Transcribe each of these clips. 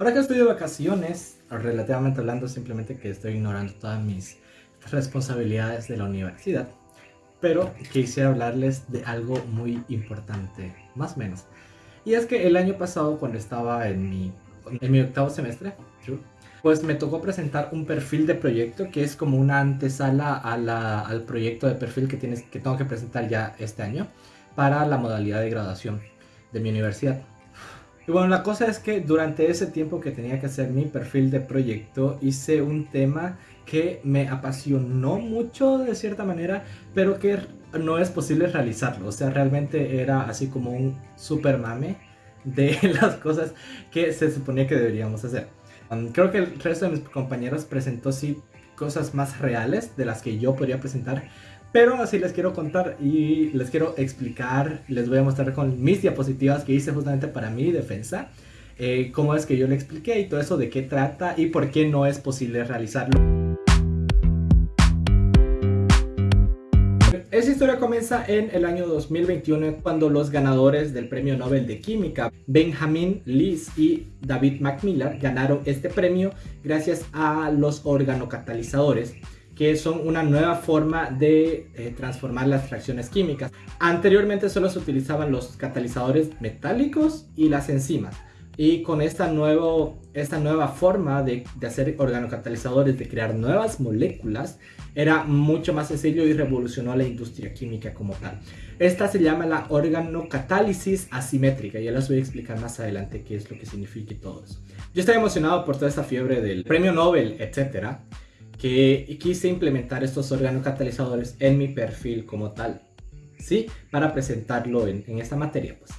Ahora que estoy de vacaciones, relativamente hablando, simplemente que estoy ignorando todas mis responsabilidades de la universidad. Pero quisiera hablarles de algo muy importante, más o menos. Y es que el año pasado, cuando estaba en mi, en mi octavo semestre, pues me tocó presentar un perfil de proyecto que es como una antesala al proyecto de perfil que, tienes, que tengo que presentar ya este año para la modalidad de graduación de mi universidad. Y bueno, la cosa es que durante ese tiempo que tenía que hacer mi perfil de proyecto, hice un tema que me apasionó mucho de cierta manera, pero que no es posible realizarlo. O sea, realmente era así como un super mame de las cosas que se suponía que deberíamos hacer. Um, creo que el resto de mis compañeros presentó sí cosas más reales de las que yo podría presentar, pero así les quiero contar y les quiero explicar, les voy a mostrar con mis diapositivas que hice justamente para mi defensa, eh, cómo es que yo le expliqué y todo eso, de qué trata y por qué no es posible realizarlo. Esa historia comienza en el año 2021 cuando los ganadores del premio Nobel de Química, Benjamin Lise y David Macmillan, ganaron este premio gracias a los organocatalizadores que son una nueva forma de eh, transformar las reacciones químicas. Anteriormente solo se utilizaban los catalizadores metálicos y las enzimas. Y con esta, nuevo, esta nueva forma de, de hacer organocatalizadores, de crear nuevas moléculas, era mucho más sencillo y revolucionó la industria química como tal. Esta se llama la organocatálisis asimétrica. Ya les voy a explicar más adelante qué es lo que significa y todo eso. Yo estoy emocionado por toda esta fiebre del premio Nobel, etcétera que quise implementar estos organocatalizadores en mi perfil como tal, ¿sí? Para presentarlo en, esta materia, pues.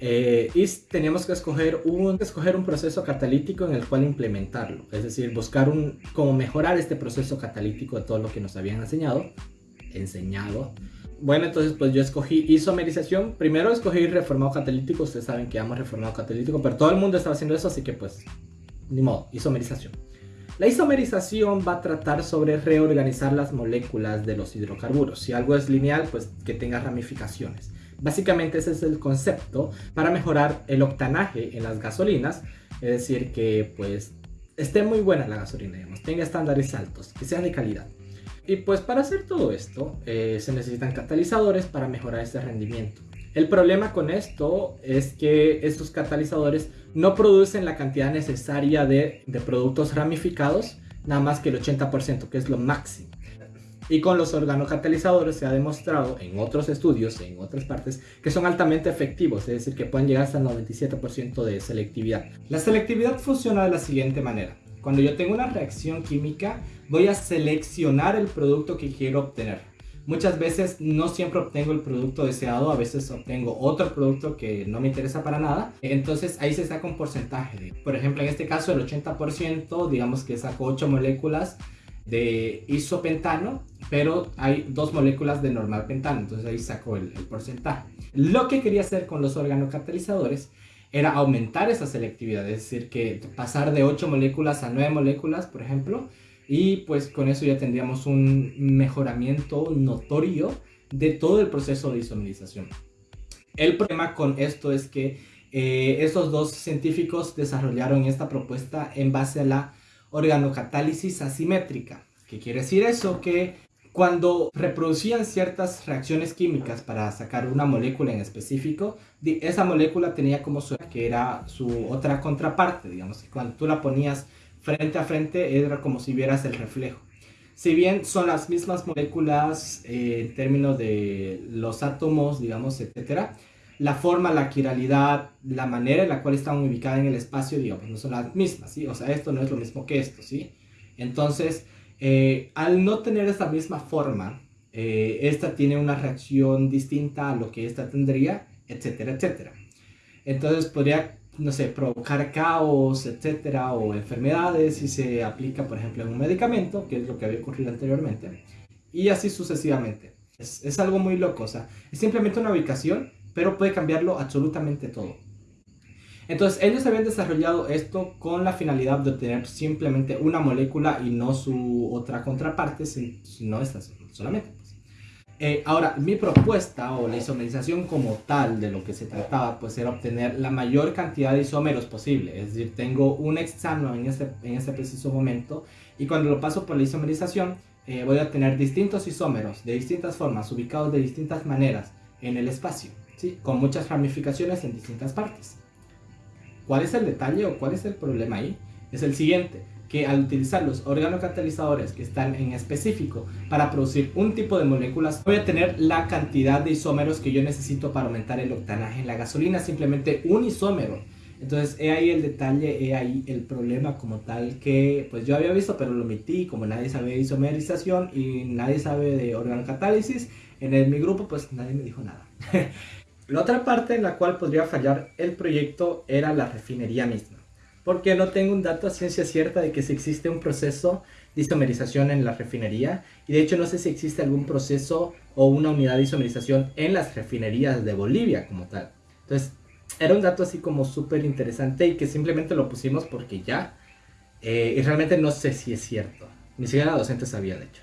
Eh, y teníamos que escoger un, escoger un proceso catalítico en el cual implementarlo, es decir, buscar un, cómo mejorar este proceso catalítico de todo lo que nos habían enseñado, enseñado. Bueno, entonces pues yo escogí isomerización, primero escogí reformado catalítico, ustedes saben que amo reformado catalítico, pero todo el mundo estaba haciendo eso, así que pues, ni modo, isomerización. La isomerización va a tratar sobre reorganizar las moléculas de los hidrocarburos. Si algo es lineal, pues que tenga ramificaciones. Básicamente ese es el concepto para mejorar el octanaje en las gasolinas, es decir, que pues esté muy buena la gasolina, digamos, tenga estándares altos, que sea de calidad. Y pues para hacer todo esto eh, se necesitan catalizadores para mejorar este rendimiento. El problema con esto es que estos catalizadores no producen la cantidad necesaria de, productos ramificados, nada más que el 80%, que es lo máximo. Y con los organocatalizadores se ha demostrado en otros estudios, en otras partes, que son altamente efectivos, es decir, que pueden llegar hasta el 97% de selectividad. La selectividad funciona de la siguiente manera. Cuando yo tengo una reacción química, voy a seleccionar el producto que quiero obtener. Muchas veces no siempre obtengo el producto deseado, a veces obtengo otro producto que no me interesa para nada. Entonces ahí se saca un porcentaje. Por ejemplo, en este caso el 80%, digamos que saco 8 moléculas de isopentano, pero hay dos moléculas de normal pentano, entonces ahí saco el, porcentaje. Lo que quería hacer con los organocatalizadores era aumentar esa selectividad, es decir, que pasar de 8 moléculas a 9 moléculas, por ejemplo, y pues con eso ya tendríamos un mejoramiento notorio de todo el proceso de isomerización. El problema con esto es que eh, estos dos científicos desarrollaron esta propuesta en base a la organocatálisis asimétrica. ¿Qué quiere decir eso? Que cuando reproducían ciertas reacciones químicas para sacar una molécula en específico, esa molécula tenía como su que era su otra contraparte, digamos, que cuando tú la ponías frente a frente era como si vieras el reflejo. Si bien son las mismas moléculas eh, en términos de los átomos, digamos, etcétera, la forma, la quiralidad, la manera en la cual están ubicadas en el espacio, digamos, no son las mismas, ¿sí? O sea, esto no es lo mismo que esto, ¿sí? Entonces, eh, al no tener esta misma forma, eh, esta tiene una reacción distinta a lo que esta tendría, etcétera, etcétera. Entonces, podría no sé, provocar caos, etcétera, o enfermedades si se aplica, por ejemplo, en un medicamento, que es lo que había ocurrido anteriormente, y así sucesivamente. Es, algo muy loco, o sea, es simplemente una ubicación, pero puede cambiarlo absolutamente todo. Entonces, ellos habían desarrollado esto con la finalidad de obtener simplemente una molécula y no su otra contraparte, sino esta solamente. Eh, ahora, mi propuesta o la isomerización como tal de lo que se trataba, pues era obtener la mayor cantidad de isómeros posible. Es decir, tengo un hexano en este, en este preciso momento y cuando lo paso por la isomerización, eh, voy a tener distintos isómeros de distintas formas, ubicados de distintas maneras en el espacio, ¿sí? con muchas ramificaciones en distintas partes. ¿Cuál es el detalle o cuál es el problema ahí? Es el siguiente que al utilizar los organocatalizadores que están en específico para producir un tipo de moléculas, voy a tener la cantidad de isómeros que yo necesito para aumentar el octanaje en la gasolina, simplemente un isómero. Entonces, he ahí el detalle, he ahí el problema como tal que pues yo había visto, pero lo omití, como nadie sabe de isomerización y nadie sabe de organocatálisis, en mi grupo pues nadie me dijo nada. la otra parte en la cual podría fallar el proyecto era la refinería misma porque no tengo un dato a ciencia cierta de que si existe un proceso de isomerización en la refinería y de hecho no sé si existe algún proceso o una unidad de isomerización en las refinerías de Bolivia como tal. Entonces era un dato así como súper interesante y que simplemente lo pusimos porque ya eh, y realmente no sé si es cierto. Ni siquiera la docente sabía de hecho.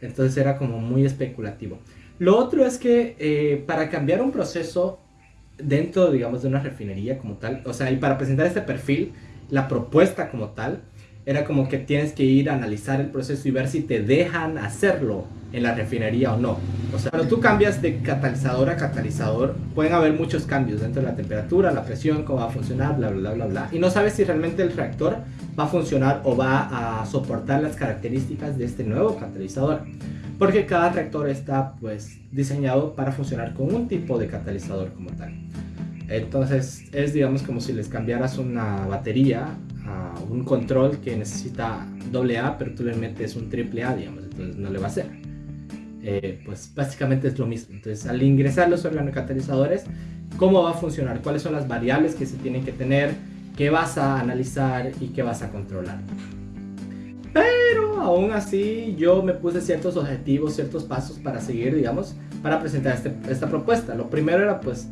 Entonces era como muy especulativo. Lo otro es que eh, para cambiar un proceso dentro, digamos, de una refinería como tal, o sea, y para presentar este perfil, la propuesta como tal era como que tienes que ir a analizar el proceso y ver si te dejan hacerlo en la refinería o no. O sea, cuando tú cambias de catalizador a catalizador, pueden haber muchos cambios dentro de la temperatura, la presión, cómo va a funcionar, bla, bla, bla, bla. Y no sabes si realmente el reactor va a funcionar o va a soportar las características de este nuevo catalizador. Porque cada reactor está pues diseñado para funcionar con un tipo de catalizador como tal. Entonces es digamos como si les cambiaras una batería a un control que necesita doble A, pero tú le metes un triple A, digamos, entonces no le va a hacer. Eh, pues básicamente es lo mismo. Entonces al ingresar los organocatalizadores, ¿cómo va a funcionar? ¿Cuáles son las variables que se tienen que tener? ¿Qué vas a analizar y qué vas a controlar? Pero aún así yo me puse ciertos objetivos, ciertos pasos para seguir, digamos, para presentar este, esta propuesta. Lo primero era pues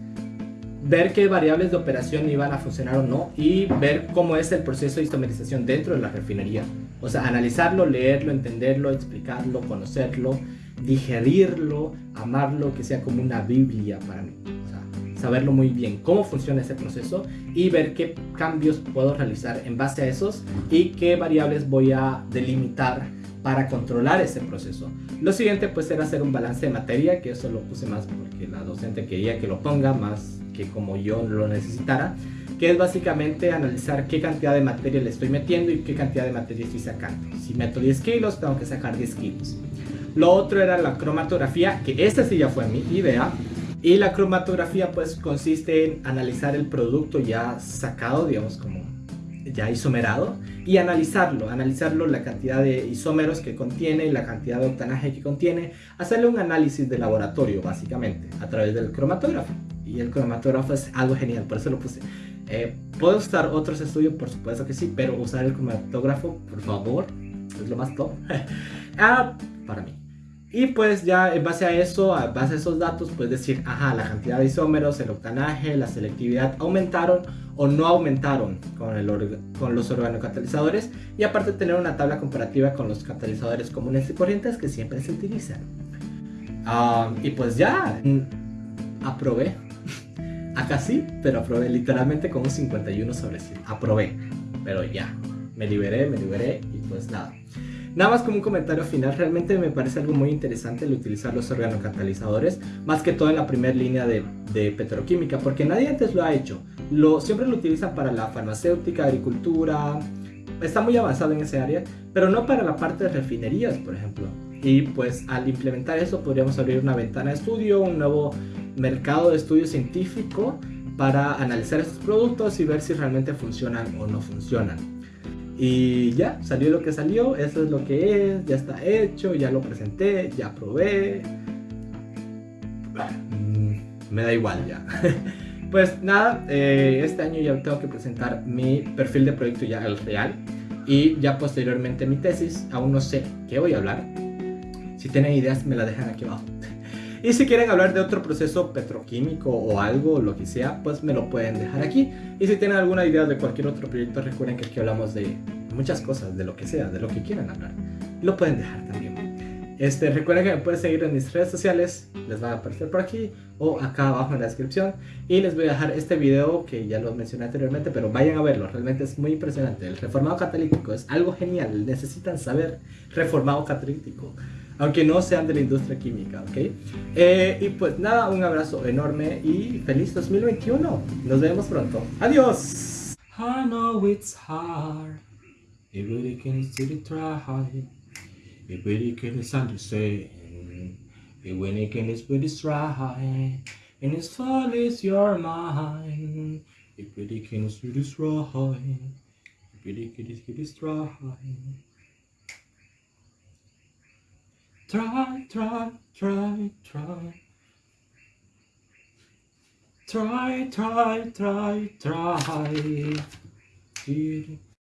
ver qué variables de operación iban a funcionar o no y ver cómo es el proceso de isomerización dentro de la refinería. O sea, analizarlo, leerlo, entenderlo, explicarlo, conocerlo, digerirlo, amarlo, que sea como una Biblia para mí. O sea, saberlo muy bien cómo funciona ese proceso y ver qué cambios puedo realizar en base a esos y qué variables voy a delimitar para controlar ese proceso. Lo siguiente pues era hacer un balance de materia, que eso lo puse más porque la docente quería que lo ponga más que como yo lo necesitara, que es básicamente analizar qué cantidad de materia le estoy metiendo y qué cantidad de materia estoy sacando. Si meto 10 kilos, tengo que sacar 10 kilos. Lo otro era la cromatografía, que esta sí ya fue mi idea. Y la cromatografía pues consiste en analizar el producto ya sacado, digamos como ya isomerado, y analizarlo, analizarlo la cantidad de isómeros que contiene, la cantidad de octanaje que contiene, hacerle un análisis de laboratorio básicamente a través del cromatógrafo y el cromatógrafo es algo genial, por eso lo puse. Eh, ¿Puedo usar otros estudios? Por supuesto que sí, pero usar el cromatógrafo, por favor, es lo más top. ah, para mí. Y pues ya en base a eso, a base a esos datos, puedes decir, ajá, la cantidad de isómeros, el octanaje, la selectividad aumentaron o no aumentaron con, el con los organocatalizadores. Y aparte tener una tabla comparativa con los catalizadores comunes y corrientes que siempre se utilizan. Ah, y pues ya, mm, aprobé Acá sí, pero aprobé literalmente con un 51 sobre 100. Aprobé, pero ya. Me liberé, me liberé y pues nada. Nada más como un comentario final, realmente me parece algo muy interesante el utilizar los organocatalizadores, más que todo en la primera línea de, de, petroquímica, porque nadie antes lo ha hecho. Lo, siempre lo utilizan para la farmacéutica, agricultura, está muy avanzado en ese área, pero no para la parte de refinerías, por ejemplo. Y pues al implementar eso podríamos abrir una ventana de estudio, un nuevo mercado de estudio científico para analizar estos productos y ver si realmente funcionan o no funcionan. Y ya, salió lo que salió, eso es lo que es, ya está hecho, ya lo presenté, ya probé. Mm, me da igual ya. pues nada, eh, este año ya tengo que presentar mi perfil de proyecto ya el real y ya posteriormente mi tesis. Aún no sé qué voy a hablar. Si tienen ideas me la dejan aquí abajo. Y si quieren hablar de otro proceso petroquímico o algo, lo que sea, pues me lo pueden dejar aquí. Y si tienen alguna idea de cualquier otro proyecto, recuerden que aquí hablamos de muchas cosas, de lo que sea, de lo que quieran hablar. Lo pueden dejar también. Este, recuerden que me pueden seguir en mis redes sociales, les va a aparecer por aquí o acá abajo en la descripción. Y les voy a dejar este video que ya lo mencioné anteriormente, pero vayan a verlo, realmente es muy impresionante. El reformado catalítico es algo genial, necesitan saber reformado catalítico, aunque no sean de la industria química, ¿ok? Eh, y pues nada, un abrazo enorme y feliz 2021. Nos vemos pronto. Adiós. I know it's hard. It really can. It really is your mind. It really Try, try, try, try. Try, try, try, try.